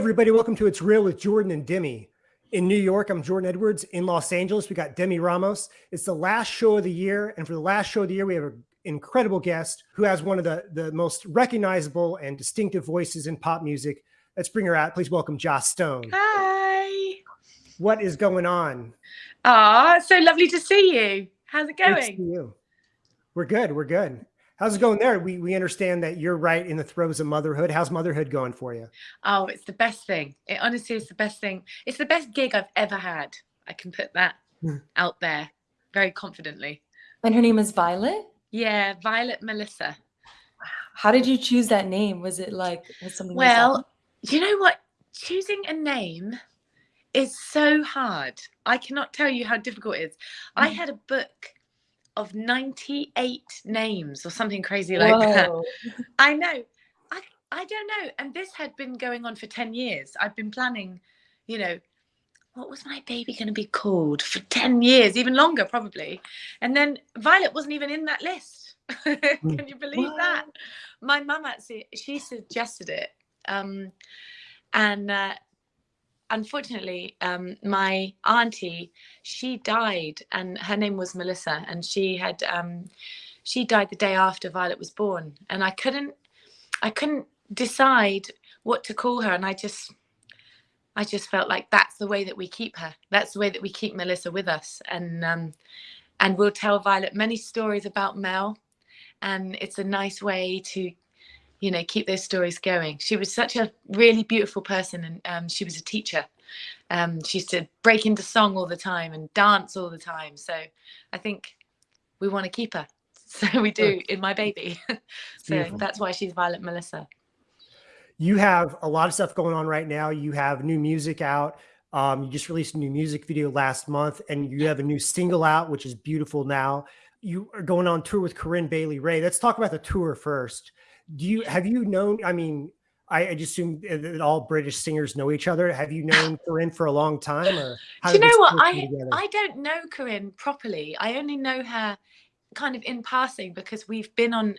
Everybody, welcome to It's Real with Jordan and Demi. In New York, I'm Jordan Edwards. In Los Angeles, we got Demi Ramos. It's the last show of the year. And for the last show of the year, we have an incredible guest who has one of the, the most recognizable and distinctive voices in pop music. Let's bring her out. Please welcome Joss Stone. Hi. What is going on? Ah, so lovely to see you. How's it going? you. We're good. We're good. How's it going there? We we understand that you're right in the throes of motherhood. How's motherhood going for you? Oh, it's the best thing. It honestly is the best thing. It's the best gig I've ever had. I can put that Hmm. out there very confidently. And her name is Violet. Yeah, Violet Melissa. How did you choose that name? Was it like was something? Well, you know what? Choosing a name is so hard. I cannot tell you how difficult it is. I Mm. had a book of 98 names or something crazy like that. I know. I I don't know. And this had been going on for 10 years. I've been planning, you know, what was my baby going to be called for 10 years, even longer probably. And then Violet wasn't even in that list. Can you believe that? My mum actually she suggested it. Um and uh unfortunately um my auntie she died and her name was melissa and she had um she died the day after violet was born. And i couldn't i couldn't decide what to call her and i just i just felt like that's the way that we keep her. That's the way that we keep melissa with us. And um and we'll tell violet many stories about mel and it's a nice way to you know keep those stories going she was such a really beautiful person and um, she was a teacher um, she used to break into song all the time and dance all the time so i think we want to keep her so we do in my baby so Beautiful. that's why she's violet melissa You have a lot of stuff going on right now. You have new music out. Um, you just released a new music video last month, and you have a new single out, which is beautiful now. You are going on tour with Corinne Bailey Ray. Let's talk about the tour first. Do you have you known? I mean, I, I just assume that all British singers know each other. Have you known Corinne for a long time, or do you know what i together? i don't know corinne properly i only know her kind of in passing because we've been on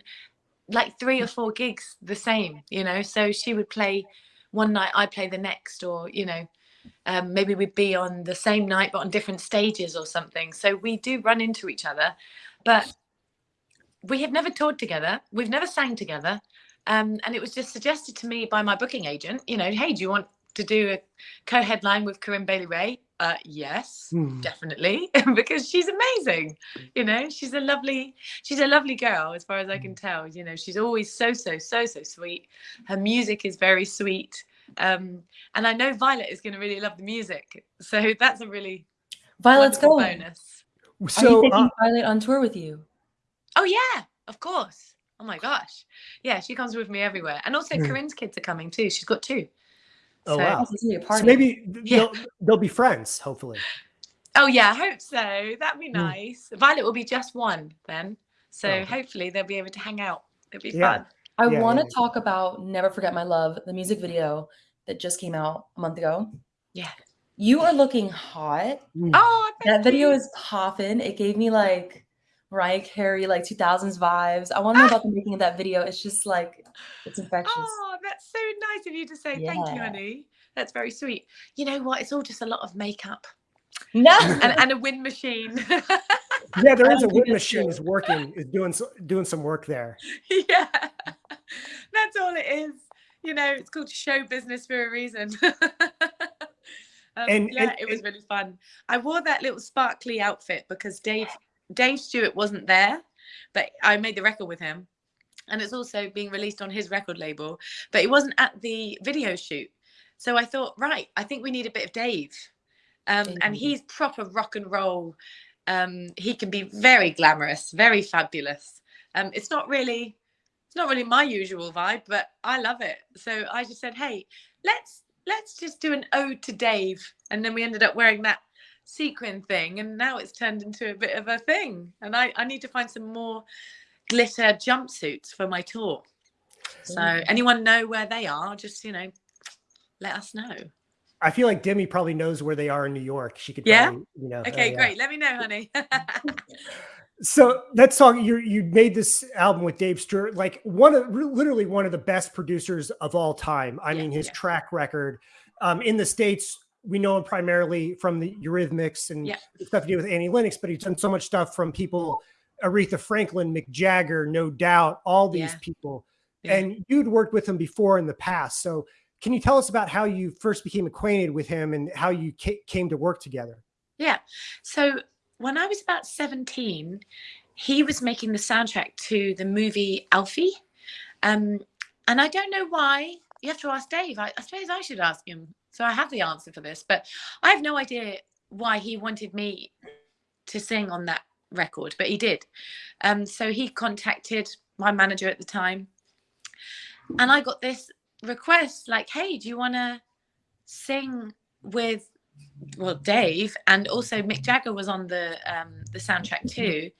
like three or four gigs the same you know so she would play one night i play the next or you know um, maybe we'd be on the same night but on different stages or something so we do run into each other but we have never toured together we've never sang together um, and it was just suggested to me by my booking agent you know hey do you want to do a co-headline with corinne bailey ray uh, yes Hmm. definitely because she's amazing you know she's a lovely she's a lovely girl as far as i can tell you know she's always so so so so sweet her music is very sweet um and i know violet is going to really love the music so that's a really Violet's wonderful going. bonus Are you So, taking uh, Violet on tour with you? Oh yeah of course oh my gosh yeah she comes with me everywhere and also Hmm. corinne's kids are coming too she's got two oh so- wow. This is a So maybe Yeah. they'll, they'll be friends, hopefully. oh yeah i hope so that'd be Hmm. nice violet will be just one then so Oh. hopefully they'll be able to hang out it'll be Yeah. fun I Yeah, want to yeah. talk about "Never Forget My Love," the music video that just came out a month ago. yeah You are looking hot. Hmm. oh That thank video you. is popping. It gave me like Mariah Carey, like 2000s vibes. I want to know about the making of that video. It's just like it's infectious. Oh, that's so nice of you to say. Thank you, Yeah. honey. That's very sweet. You know what? It's all just a lot of makeup No, and, and a wind machine. Yeah, there is a wind machine true. is working, is doing so, doing some work there. yeah, that's all it is. You know, it's called show business for a reason. um, And- yeah, and- it was really fun. I wore that little sparkly outfit because Dave Dave Stewart wasn't there, but I made the record with him, and it's also being released on his record label. But he wasn't at the video shoot, so I thought, right, I think we need a bit of Dave, um, and he's proper rock and roll. Um, he can be very glamorous, very fabulous. Um, it's not really it's not really my usual vibe, but I love it. So I just said, hey, let's let's just do an ode to Dave, and then we ended up wearing that sequin thing, and now it's turned into a bit of a thing. And I I need to find some more glitter jumpsuits for my tour. So anyone know where they are? Just you know, let us know. I feel like Demi probably knows where they are in New York. She could, Yeah? probably, you know. Okay, uh, yeah. great. Let me know, honey. So that song you you made this album with Dave Stewart, like one of literally one of the best producers of all time. I Yeah, mean, his yeah. track record um, in the states, we know him primarily from the Eurythmics and Yeah. stuff to do with Annie Lennox, but he's done so much stuff from people, Aretha Franklin, Mick Jagger, No Doubt, all these Yeah. people. Yeah. And you'd worked with him before in the past. So can you tell us about how you first became acquainted with him and how you ca- came to work together? Yeah. So when I was about 17, he was making the soundtrack to the movie Alfie. Um, and I don't know why. You have to ask Dave. I, I suppose I should ask him. So I have the answer for this, but I have no idea why he wanted me to sing on that record, but he did. Um, so he contacted my manager at the time, and I got this request like, "Hey, do you want to sing with well Dave and also Mick Jagger was on the um the soundtrack too.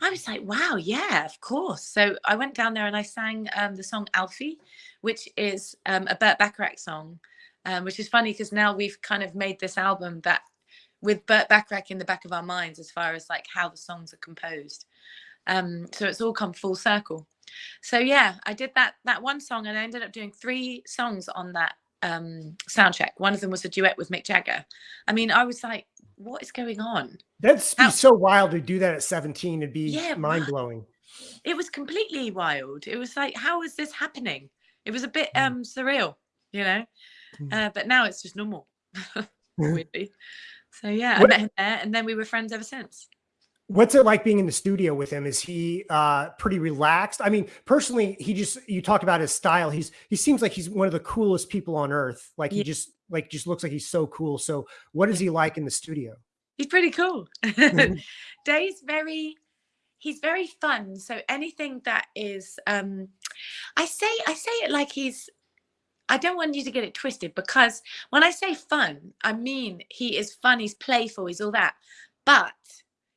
I was like, wow, yeah, of course. So I went down there and I sang um, the song Alfie, which is um, a Burt Bacharach song, um, which is funny because now we've kind of made this album that with Burt Bacharach in the back of our minds as far as like how the songs are composed. Um, so it's all come full circle. So yeah, I did that that one song and I ended up doing three songs on that um soundtrack. One of them was a duet with Mick Jagger. I mean, I was like, what is going on? That's be How- so wild to do that at 17. It'd be Yeah, mind blowing. It was completely wild. It was like, how is this happening? It was a bit Mm. um surreal, you know. Mm. Uh, but now it's just normal. weirdly. So yeah, I met him there and then we were friends ever since. What's it like being in the studio with him? Is he uh pretty relaxed? I mean, personally, he just you talked about his style. He's he seems like he's one of the coolest people on earth. Like he just like just looks like he's so cool. So what is he like in the studio? He's pretty cool. Mhm. Dave's very he's very fun. So anything that is um I say I say it like he's I don't want you to get it twisted because when I say fun, I mean he is fun, he's playful, he's all that. But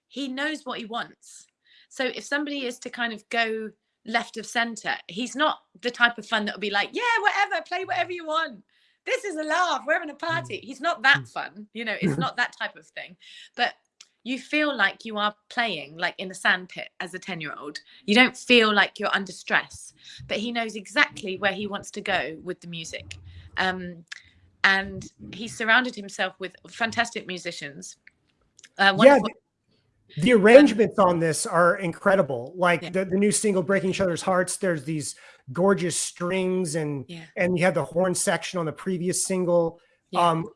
he knows what he wants. So if somebody is to kind of go left of center, he's not the type of fun that will be like, yeah, whatever, play whatever you want. This is a laugh. We're having a party. Mm. He's not that mm. fun. You know, it's not that type of thing. But you feel like you are playing like in a sandpit as a 10 year old. You don't feel like you're under stress, but he knows exactly where he wants to go with the music. Um, and he surrounded himself with fantastic musicians. Uh, Yeah, the, the arrangements on this are incredible. Like Yeah. the, the new single "Breaking Each Other's Hearts." There's these gorgeous strings and yeah. and you had the horn section on the previous single. Yeah. Um,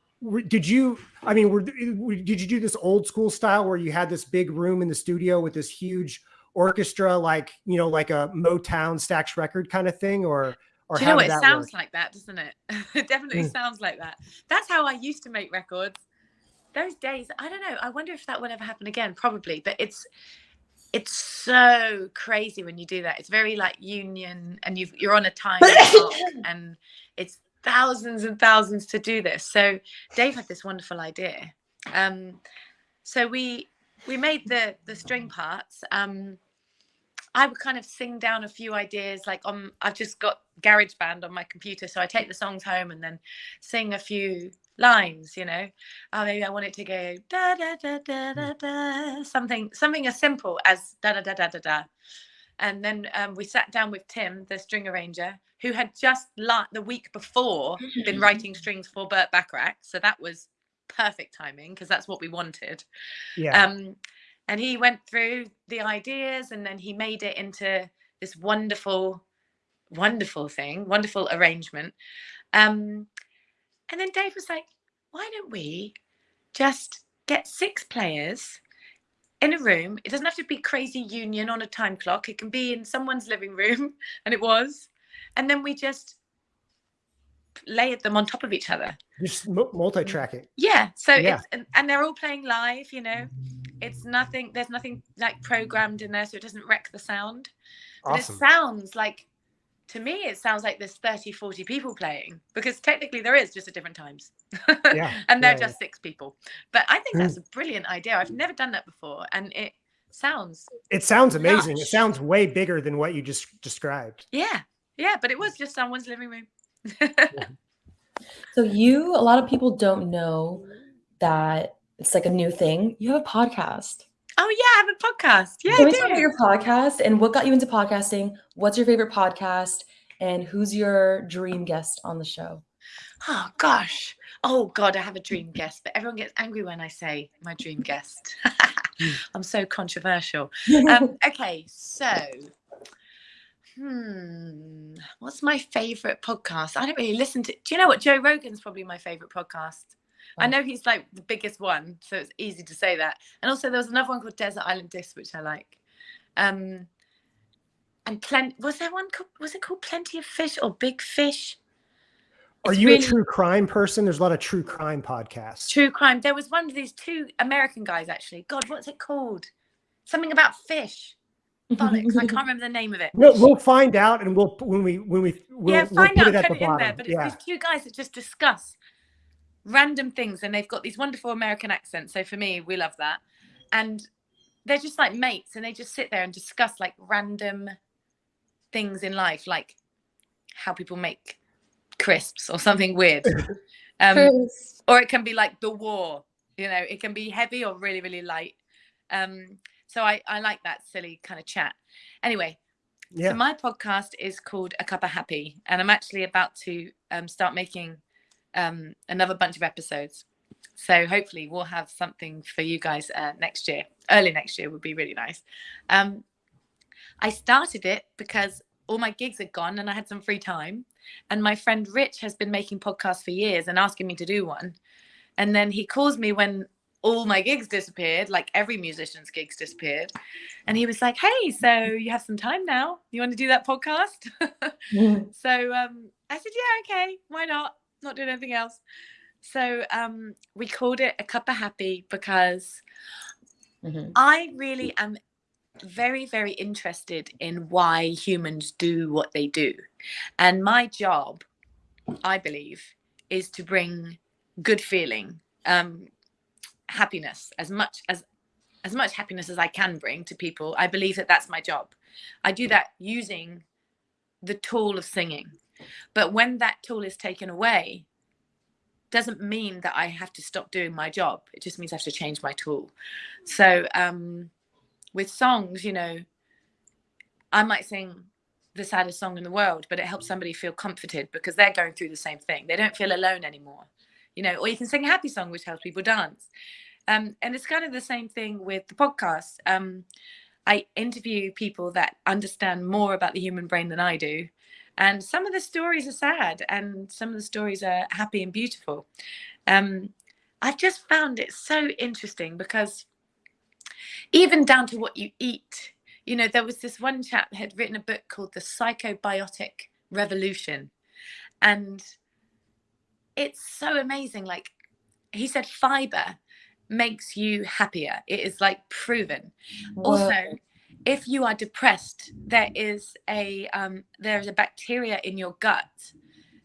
did you? I mean, were, did you do this old school style where you had this big room in the studio with this huge orchestra, like you know, like a Motown Stax record kind of thing, or or Do you how know? It sounds work? like that, doesn't it? it definitely Mm. sounds like that. That's how I used to make records. Those days, I don't know. I wonder if that would ever happen again. Probably, but it's it's so crazy when you do that. It's very like union, and you've, you're on a time and it's thousands and thousands to do this. So Dave had this wonderful idea. Um, so we we made the the string parts. Um, I would kind of sing down a few ideas. Like on, I've just got GarageBand on my computer, so I take the songs home and then sing a few lines. You know, oh, maybe I want it to go da da da da da da, something something as simple as da da da da da da. And then um, we sat down with Tim, the string arranger, who had just la- the week before been writing strings for Burt Bacharach, so that was perfect timing because that's what we wanted. Yeah, Um, and he went through the ideas and then he made it into this wonderful, wonderful thing, wonderful arrangement. Um, and then Dave was like, why don't we just get six players in a room? It doesn't have to be crazy union on a time clock, it can be in someone's living room. And it was. And then we just layered them on top of each other. just multi-track it. Yeah. So Yeah. it's and, and they're all playing live, you know. It's nothing there's nothing like programmed in there so it doesn't wreck the sound. But Awesome. it sounds like to me it sounds like there's 30 40 people playing because technically there is just at different times. Yeah, and they're yeah, just six people. But I think that's hmm. a brilliant idea. I've never done that before and it sounds It sounds amazing. It Lush. sounds way bigger than what you just described. yeah. Yeah, but it was just someone's living room. So you, a lot of people don't know that it's like a new thing. You have a podcast. Oh yeah, I have a podcast. Yeah, Can I we talk about your podcast and what got you into podcasting? What's your favorite podcast? And who's your dream guest on the show? Oh gosh. Oh god, I have a dream guest, but everyone gets angry when I say my dream guest. I'm so controversial. Um, okay, so hmm, what's my favorite podcast? I don't really listen to. Do you know what? Joe Rogan's probably my favorite podcast. I know he's like the biggest one, so it's easy to say that. And also, there was another one called Desert Island Disc, which I like. Um, and plenty was there one called, was it called Plenty of Fish or Big Fish? Are you really- a true crime person? There's a lot of true crime podcasts. True crime. There was one of these two American guys actually. God, what's it called? Something about fish. Bollocks. I can't remember the name of it. We'll, we'll find out, and we'll when we when we we'll, yeah, we'll find put out, it at put the it in there. But it's Yeah, these two guys that just discuss random things, and they've got these wonderful American accents. So for me, we love that, and they're just like mates, and they just sit there and discuss like random things in life, like how people make crisps or something weird. Um, or it can be like the war you know it can be heavy or really really light. Um so i i like that silly kind of chat. Anyway yeah. so my podcast is called a cup of happy and i'm actually about to um, start making um another bunch of episodes. So hopefully we'll have something for you guys uh, next year. Early next year would be really nice. Um i started it because all my gigs are gone and i had some free time and my friend rich has been making podcasts for years and asking me to do one. And then he calls me when all my gigs disappeared like every musician's gigs disappeared. And he was like hey so you have some time now? You want to do that podcast? So um i said yeah okay why not? Not doing anything else. So um we called it a cup of happy because Mhm. I really am very, very interested in why humans do what they do. And my job, I believe, is to bring good feeling, um, happiness, as much as as much happiness as I can bring to people. I believe that that's my job. I do that using the tool of singing. But when that tool is taken away, doesn't mean that I have to stop doing my job. It just means I have to change my tool. So um, with songs, you know, I might sing the saddest song in the world, but it helps somebody feel comforted because they're going through the same thing. They don't feel alone anymore, you know. Or you can sing a happy song, which helps people dance. Um, and it's kind of the same thing with the podcast. Um, I interview people that understand more about the human brain than I do. And some of the stories are sad, and some of the stories are happy and beautiful. Um, I've just found it so interesting because even down to what you eat, you know, there was this one chap had written a book called The Psychobiotic Revolution. And it's so amazing. Like he said, fiber makes you happier. It is like proven. Also, if you are depressed, there is a um, there is a bacteria in your gut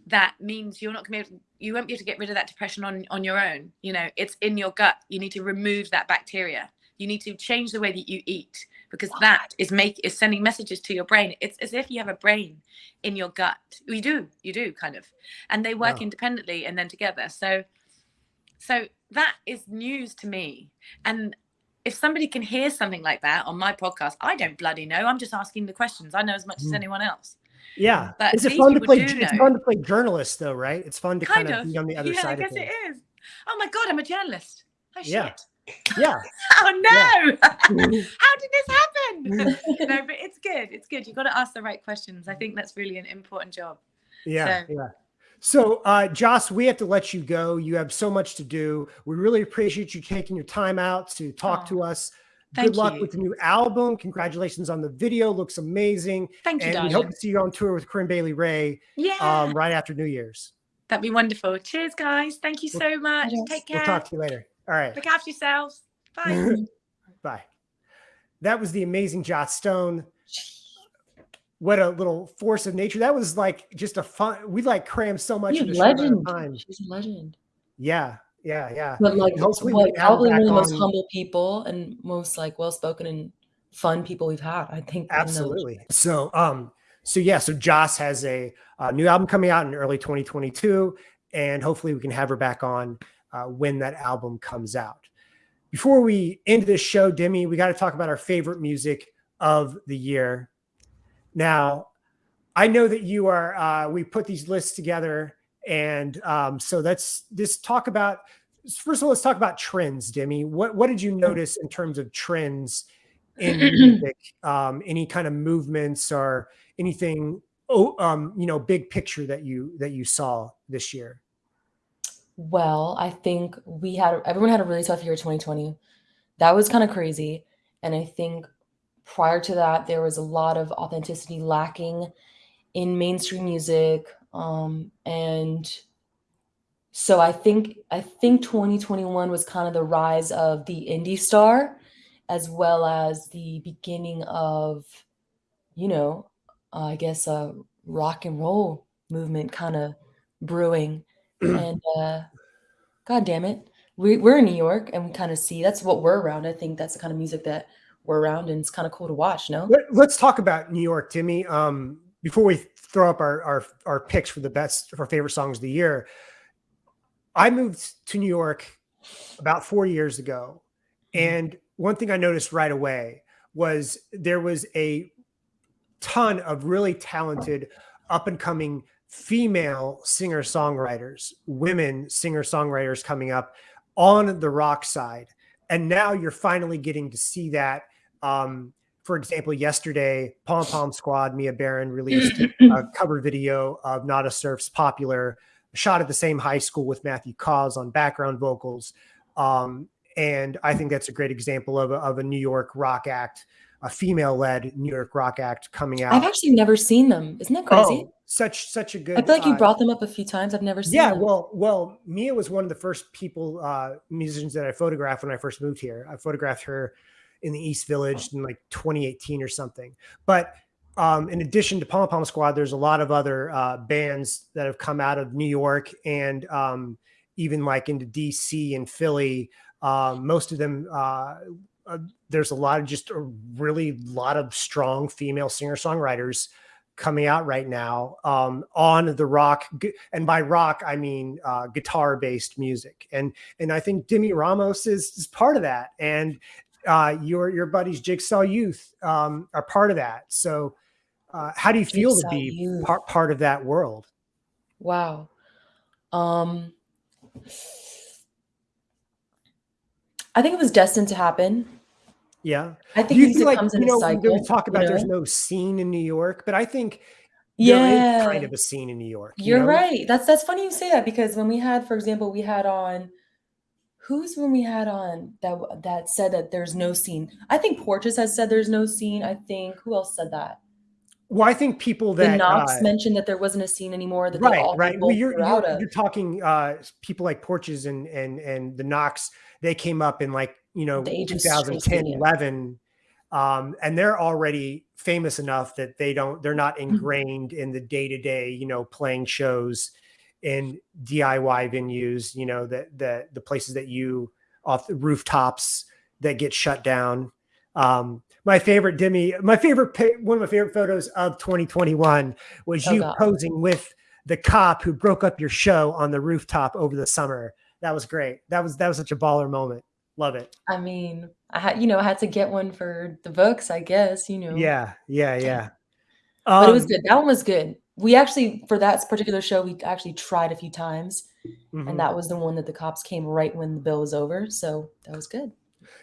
that means you're not going to be able, you won't be able to get rid of that depression on on your own. You know, it's in your gut. You need to remove that bacteria. You need to change the way that you eat because that is make is sending messages to your brain. It's as if you have a brain in your gut. You do, you do kind of, and they work Wow. independently and then together. So, so that is news to me. And if somebody can hear something like that on my podcast, I don't bloody know. I'm just asking the questions. I know as much as Mm. anyone else. Yeah. But Is it fun to play? It's know. fun to play journalist, though, right? It's fun to kind, Kind of, of. be on the other yeah, I side of guess it is. Oh my god, I'm a journalist. Oh shit. Yeah. Oh no. Mhm. How did this happen? no, but it's good. It's good. You've got to ask the right questions. I think that's really an important job. Yeah, So- yeah. So, uh, Joss, we have to let you go. You have so much to do. We really appreciate you taking your time out to talk to us. thank Good luck you. with the new album. Congratulations on the video. Looks amazing. Thank you, And we hope to see you on tour with Corinne Bailey Ray yeah. um, right after New Year's. That'd be wonderful. Cheers, guys. Thank you so much. Yes. Take We'll talk to you later. All right. Look after yourselves. Bye. Bye. That was the amazing Joss Stone. What a little force of nature. That was like just a fun. We like crammed so much She's in a a of legend. time. She's a legend. Yeah, yeah, yeah. But like, hopefully we what, can have probably one of the most on- humble people and most like well-spoken and fun people we've had. I think. Absolutely. So, um, so yeah, so Joss has a, uh new album coming out in early 2022, and hopefully we can have her back on uh, when that album comes out. before we end this show, Demi, we got to talk about our favorite music of the year. Now, I know that you are. Uh, we put these lists together, and um, so let's just talk about. First of all, let's talk about trends, Demi. What what did you notice in terms of trends in music? Um, any kind of movements or anything? Oh, um, you know, big picture that you that you saw this year. Well, I think we had everyone had a really tough year 2020. That was kind of crazy. And I think prior to that, there was a lot of authenticity lacking in mainstream music. Um, and so I think I think 2021 was kind of the rise of the indie star, as well as the beginning of, you know, uh, I guess a rock and roll movement kind of brewing and uh, God damn it, we, we're in New York and we kind of see that's what we're around. I think that's the kind of music that we're around, and it's kind of cool to watch. No, Let, us talk about New York, Timmy. Um, before we throw up our, our our picks for the best for favorite songs of the year, I moved to New York about four years ago, Mm-hmm. and one thing I noticed right away was there was a ton of really talented, up and coming female singer songwriters, women singer songwriters coming up on the rock side. And now you're finally getting to see that. Um, for example, yesterday, Pom Pom Squad, Mia Berrin released a cover video of Nada Surf's popular, shot at the same high school with Matthew Caws on background vocals. Um, and I think that's a great example of a, of a New York rock act, a female led New York rock act coming out. I've actually never seen them. Isn't that crazy? Oh, such such a good. I feel like you uh, brought them up a few times. I've never seen yeah, them. well, well, Mia was one of the first people, uh, musicians that I photographed when I first moved here. I photographed her in the East Village in like 2018 or something. But um, in addition to Pom Pom Squad, there's a lot of other uh, bands that have come out of New York and um, even like into DC and Philly. Um, most of them, uh, uh, there's a lot of just a really lot of strong female singer songwriters coming out right now um, on the rock and by rock i mean uh, guitar based music and and i think demi ramos is, is part of that and uh, your your buddies jigsaw youth um, are part of that so uh, how do you feel to be Youth. part, part of that world Wow. Um, I think it was destined to happen. Yeah I do think you feel like you know cycle. we talk about you there's no scene in new york but i think yeah, kind of a scene in new york you You're know? right. That's that's funny you say that because when we had, for example, we had on who's when we had on that that said that there's no scene. I think Porches has said there's no scene. I think who else said that? well i think people that The Knocks uh, mentioned that there wasn't a scene anymore. That right right well, you're, you're, you're talking uh people like porches and and and the knocks they came up in like you know The age of 2010 11 um and they're already famous enough that they don't they're not Mm-hmm. ingrained in the day-to-day you know playing shows in diy venues you know that that the places that you off the rooftops that get shut down. Um my favorite demi my favorite one of my favorite photos of 2021 was Oh, you God. posing with the cop who broke up your show on the rooftop over the summer. That was great. That was that was such a baller moment love it I mean, I had you know I had to get one for the books. I guess you know. yeah yeah yeah but it was Um, good. That one was good. We actually for that particular show we actually tried a few times, mhm. and that was the one that the cops came right when the bill was over. So that was good.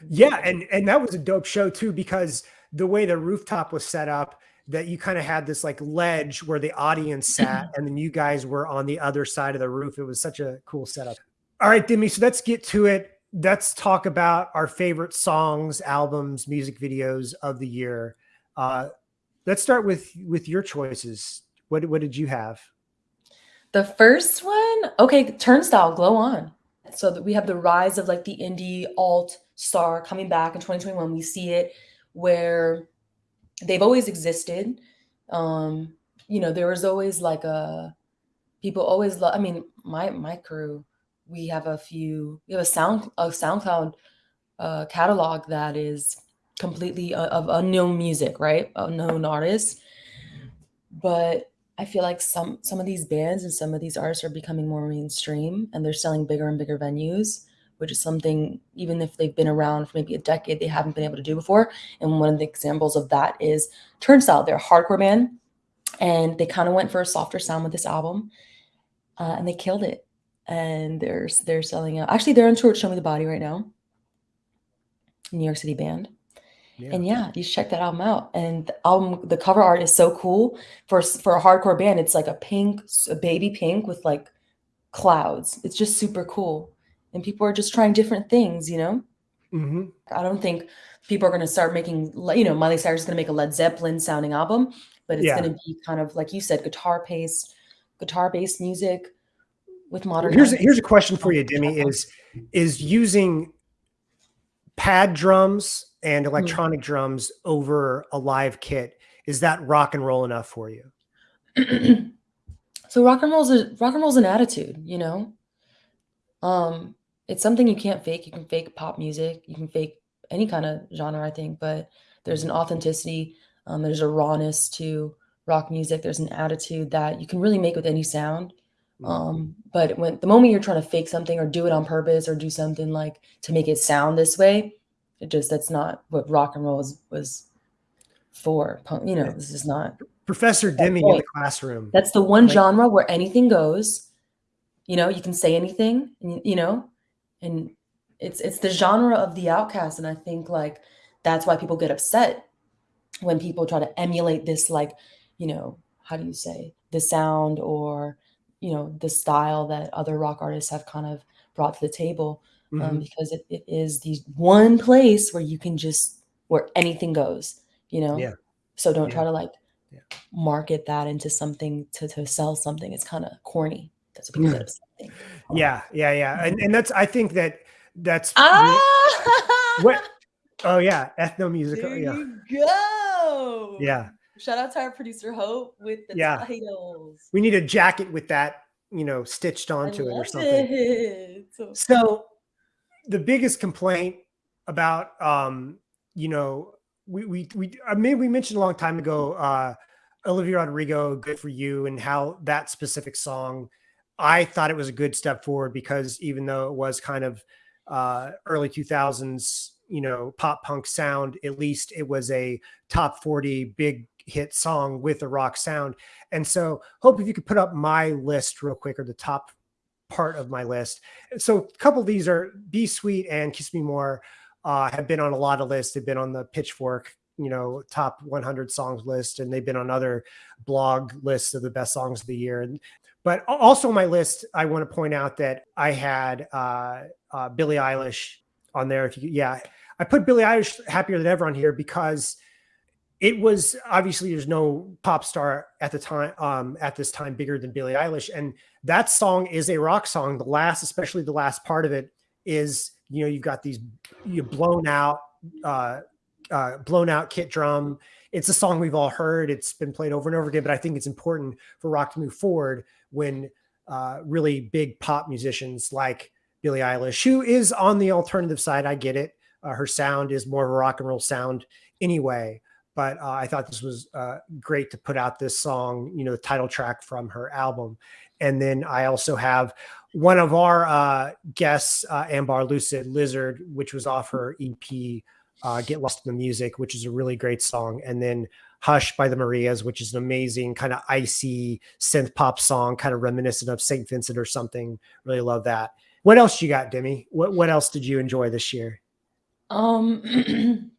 Yeah, and and that was a dope show too because the way the rooftop was set up, that you kind of had this like ledge where the audience sat, and then you guys were on the other side of the roof. It was such a cool setup. All right, Demi. So let's get to it. Let's talk about our favorite songs, albums, music videos of the year. Uh, let's start with with your choices. What what did you have? The first one, okay, Turnstile, Glow On. So that we have the rise of like the indie alt star coming back in 2021. We see it where they've always existed. Um, you know, there was always like a people always love. I mean, my my crew, we have a few. We have a sound a SoundCloud uh, catalog that is completely uh, of unknown music, right? Unknown artists, but I feel like some some of these bands and some of these artists are becoming more mainstream and they're selling bigger and bigger venues. which is something even if they've been around for maybe a decade, they haven't been able to do before. And one of the examples of that is Turnstile. They're a hardcore band, and they kind of went for a softer sound with this album, uh, and they killed it. And they're they're selling out. Actually, they're on tour Show Me the Body right now. New York City band. Yeah. And yeah, you should check that album out. And the album, the cover art is so cool for for a hardcore band. It's like a pink, a baby pink with like clouds. It's just super cool. And people are just trying different things, you know. hmm I don't think people are going to start making, you know, Miley Cyrus is going to make a Led Zeppelin sounding album, but it's Yeah. going to be kind of like you said, guitar based, guitar based music with modern. Here's a, here's a question for you, Demi. Is is using pad drums and electronic drums over a live kit is that rock and roll enough for you? so rock and roll's a rock and roll's an attitude, you know. Um, it's something you can't fake. You can fake pop music, you can fake any kind of genre, I think, but there's an authenticity, um, there's a rawness to rock music. There's an attitude that you can really make with any sound. Um, but when the moment you're trying to fake something or do it on purpose or do something like to make it sound this way, it just that's not what rock and roll was was for. Punk, you know, this is not Professor Demi in the classroom. that's the one Like- genre where anything goes. You know, you can say anything, you- you know, and it's it's the genre of the outcast, and I think like that's why people get upset when people try to emulate this, like, you know, how do you say the sound or you know the style that other rock artists have kind of brought to the table, um, Mhm. because it, it is the one place where you can just where anything goes, you know. Yeah. So don't Yeah. try to like Yeah. market that into something to, to sell something. It's kind of corny. That's what people get upset. Yeah, yeah, yeah. And and that's I think that that's Ah, what oh yeah, ethnomusical. There Yeah. you go. Yeah. Shout out to our producer Hope with the Yeah. titles. We need a jacket with that, you know, stitched onto it or something. it. So- the biggest complaint about um, you know, we we we I mean we mentioned a long time ago uh Olivia Rodrigo, Good for You, and how that specific song, I thought it was a good step forward because even though it was kind of uh early 2000s, you know, pop punk sound, at least it was a top 40 big hit song with a rock sound. And so hope if you could put up my list real quick or the top part of my list. So a couple of these are Be Sweet and Kiss Me More uh, have been on a lot of lists. They've been on the Pitchfork, you know, top 100 songs list, and they've been on other blog lists of the best songs of the year. And but also my list, I want to point out that I had uh, uh, Billie Eilish on there. If you, yeah, I put Billie Eilish happier than ever on here because it was obviously there's no pop star at the time um at this time bigger than Billie Eilish. And that song is a rock song. The last especially the last part of it is you know you've got these you blown out uh uh blown out kit drum. It's a song we've all heard. It's been played over and over again but I think it's important for rock to move forward when uh really big pop musicians like Billie Eilish who is on the alternative side I get it. Uh, her sound is more of a rock and roll sound anyway but uh, I thought this was uh, great to put out this song, you know, the title track from her album. And then I also have one of our uh, guests, uh, Ambar Lucid Lizard, which was off her EP, uh, Get Lost in the Music, which is a really great song. And then Hush by the Marias, which is an amazing kind of icy synth pop song, kind of reminiscent of St. Vincent or something. Really love that. What else you got, Demi? What, what else did you enjoy this year? Um,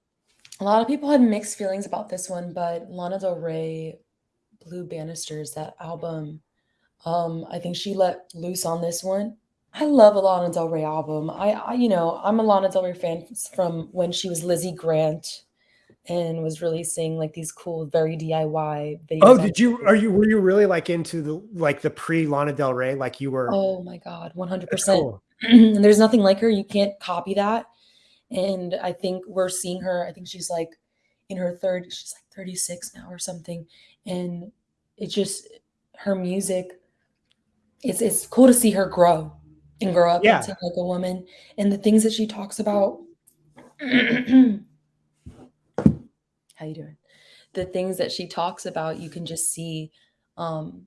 a lot of people had mixed feelings about this one, but Lana Del Rey, Blue Banisters, that album, um, I think she let loose on this one. I love a Lana Del Rey album. I, I, you know, I'm a Lana Del Rey fan from when she was Lizzie Grant and was releasing like these cool, very DIY videos. Oh, did you are you were you really like into the like the pre Lana Del Rey? Like you were Oh my God, 100%. Cool. and there's nothing like her. You can't copy that. And I think we're seeing her. I think she's like in her third, she's like 36 now or something. And it's just her music, it's it's cool to see her grow and grow up Yeah. into like a woman. And the things that she talks about. How you doing? The things that she talks about, you can just see um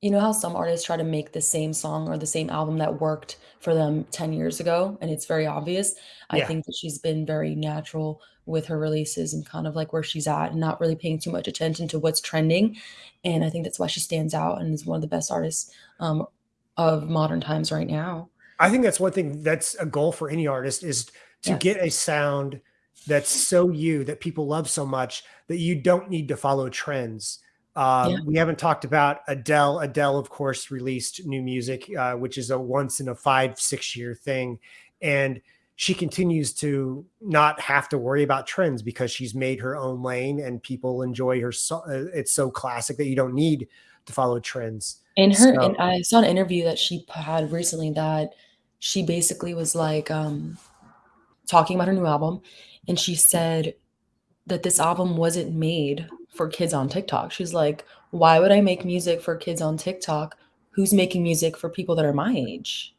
you know how some artists try to make the same song or the same album that worked for them 10 years ago and it's very obvious. I Yeah. think that she's been very natural with her releases and kind of like where she's at and not really paying too much attention to what's trending. And I think that's why she stands out and is one of the best artists um, of modern times right now. I think that's one thing that's a goal for any artist is to get a sound that's so you that people love so much that you don't need to follow trends. Um, Yeah. We haven't talked about Adele. Adele, of course, released new music, uh, which is a once in a five, six year thing. And she continues to not have to worry about trends because she's made her own lane and people enjoy her. So, uh, it's so classic that you don't need to follow trends. In her, So- and I saw an interview that she had recently that she basically was like um, talking about her new album, and she said that this album wasn't made for kids on TikTok. She's like, why would I make music for kids on TikTok? Who's making music for people that are my age?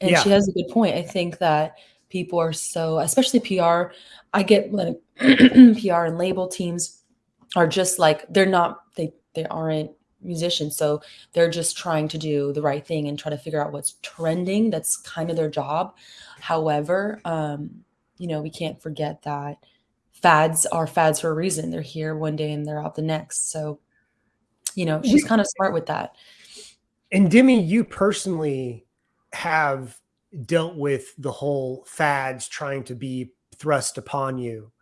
And Yeah. she has a good point. I think that people are so, especially PR. I get like PR and label teams are just like they're not they they aren't musicians, so they're just trying to do the right thing and try to figure out what's trending. That's kind of their job. However, um, you know, we can't forget that fads are fads for a reason. They're here one day and they're out the next. So, you know, she's kind of smart with that. And Demi, you personally have dealt with the whole fads trying to be thrust upon you.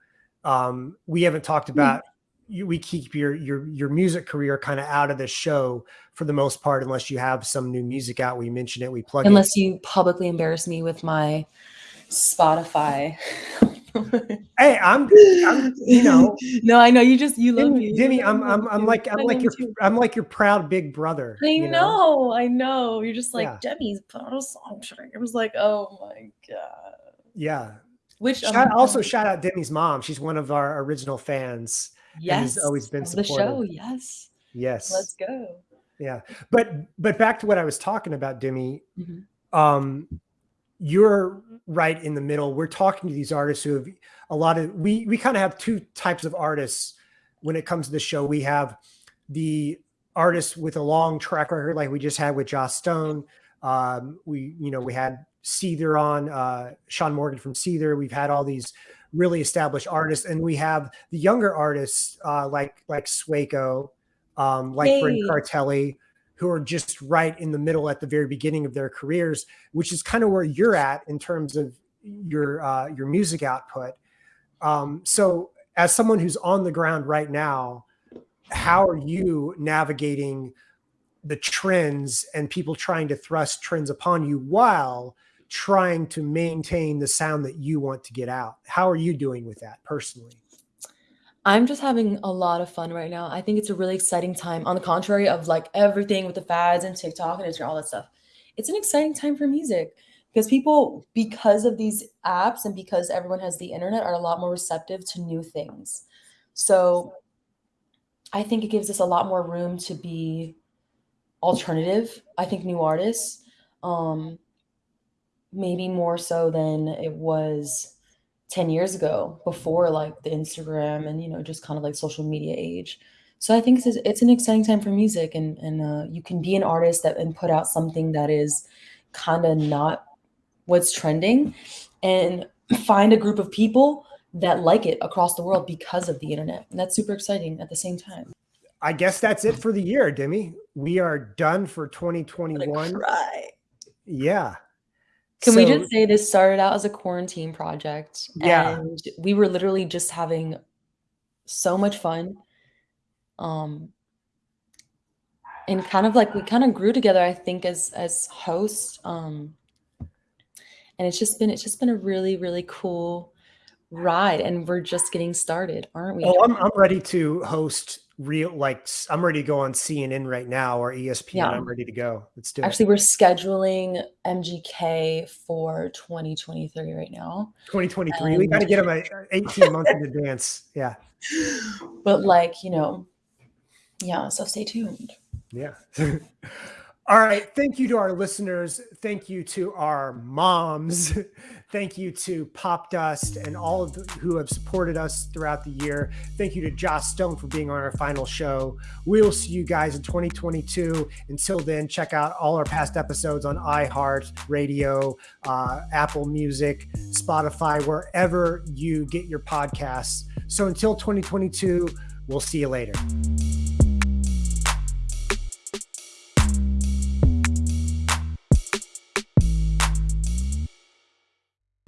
Um, we haven't talked about you, we keep your your your music career kind of out of the show for the most part, unless you have some new music out. We mention it, we plug it. Unless you publicly embarrass me with my Spotify. Hey, I'm, I'm you know, no, I know you just you love me. Demi, I'm I'm I'm like I'm like your. I'm like your proud big brother. I you know, I know. You're just like Yeah. Demi's put a song. It was like, oh my god. Yeah. Which Shout, um, also um, shout out Demi's mom. She's one of our original fans. yes, always been of the show. Yes, Yes. let's go. Yeah. But but back to what I was talking about, Demi. Mhm. Um, you're right in the middle. We're talking to these artists who have a lot of we we kind of have two types of artists when it comes to the show. We have the artists with a long track record, like we just had with Joss Stone. Um, we, you know, we had Seether on, uh, Shaun Morgan from Seether. We've had all these really established artists, and we have the younger artists uh, like like Swaco, um, like Brent Yay. Cartelli, who are just right in the middle at the very beginning of their careers, which is kind of where you're at in terms of your uh, your music output. Um, so, as someone who's on the ground right now, how are you navigating the trends and people trying to thrust trends upon you while trying to maintain the sound that you want to get out? How are you doing with that personally? I'm just having a lot of fun right now. I think it's a really exciting time. On the contrary of like everything with the fads and TikTok and Instagram, all that stuff, it's an exciting time for music because people, because of these apps and because everyone has the internet, are a lot more receptive to new things. So I think it gives us a lot more room to be alternative. I think new artists, um, maybe more so than it was 10 years ago before like the Instagram and you know just kind of like social media age. So I think it's, it's an exciting time for music and and uh, you can be an artist that and put out something that is kind of not what's trending and find a group of people that like it across the world because of the internet. And that's super exciting at the same time. I guess that's it for the year, Demi. We are done for 2021. cry. Yeah. Can we So- just say this started out as a quarantine project? Yeah. And we were literally just having so much fun. Um and kind of like we kind of grew together, I think, as as hosts. Um and it's just been it's just been a really, really cool ride. And we're just getting started, aren't we? Oh, I'm, I'm ready to host real, like, I'm ready to go on CNN right now or ESPN. Yeah. I'm ready to go. Let's do it. Actually, we're scheduling MGK for 2023 right now. 2023. We got to get them 18 months in advance. Yeah. But like, you know, yeah, so stay tuned. Yeah. All right. Thank you to our listeners. Thank you to our moms. Thank you to Popdust and all of the, who have supported us throughout the year. Thank you to Joss Stone for being on our final show. We will see you guys in 2022. Until then, check out all our past episodes on iHeart Radio, uh, Apple Music, Spotify, wherever you get your podcasts. So until 2022, we'll see you later.